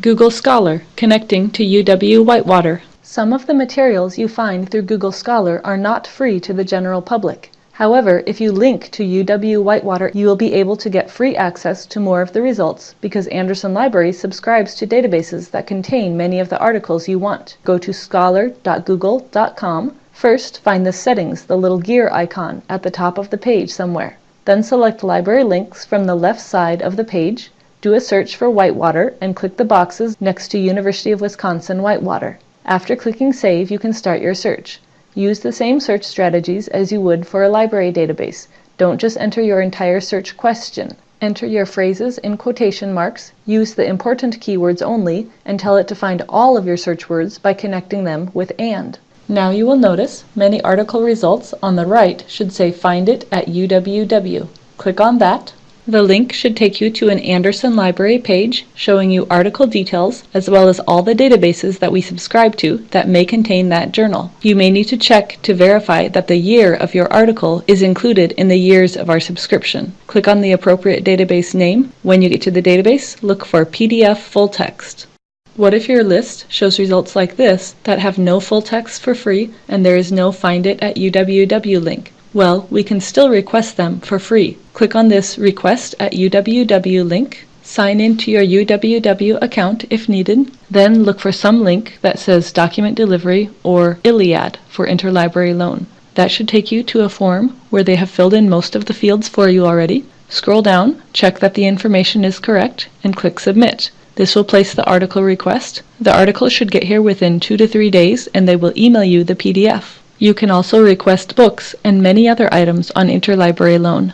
Google Scholar, connecting to UW Whitewater. Some of the materials you find through Google Scholar are not free to the general public. However, if you link to UW Whitewater, you will be able to get free access to more of the results because Anderson Library subscribes to databases that contain many of the articles you want. Go to scholar.google.com. First, find the settings, the little gear icon at the top of the page somewhere. Then select Library Links from the left side of the page. Do a search for Whitewater and click the boxes next to University of Wisconsin Whitewater. After clicking Save, you can start your search. Use the same search strategies as you would for a library database. Don't just enter your entire search question. Enter your phrases in quotation marks, use the important keywords only, and tell it to find all of your search words by connecting them with AND. Now you will notice many article results on the right should say Find it at UWW. Click on that. The link should take you to an Anderson Library page showing you article details as well as all the databases that we subscribe to that may contain that journal. You may need to check to verify that the year of your article is included in the years of our subscription. Click on the appropriate database name. When you get to the database, look for PDF full text. What if your list shows results like this that have no full text for free and there is no Find It at UWW link? Well, we can still request them for free. Click on this Request at UWW link, sign in to your UWW account if needed, then look for some link that says Document Delivery or ILLiad for Interlibrary Loan. That should take you to a form where they have filled in most of the fields for you already. Scroll down, check that the information is correct, and click Submit. This will place the article request. The article should get here within two to three days and they will email you the PDF. You can also request books and many other items on Interlibrary Loan.